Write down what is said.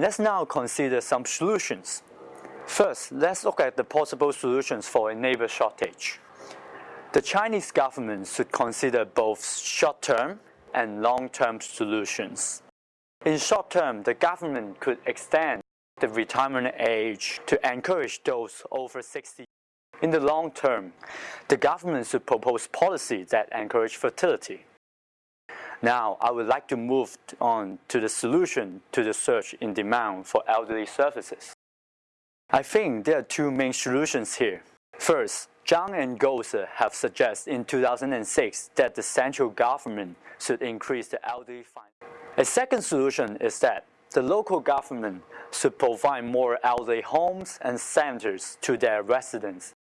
Let's now consider some solutions. First, let's look at the possible solutions for a labor shortage. The Chinese government should consider both short-term and long-term solutions. In short term, the government could extend the retirement age to encourage those over 60. In the long term, the government should propose policies that encourage fertility. Now, I would like to move on to the solution to the surge in demand for elderly services. I think there are two main solutions here. First, Zhang and Gose have suggested in 2006 that the central government should increase the elderly fund. A second solution is that the local government should provide more elderly homes and centers to their residents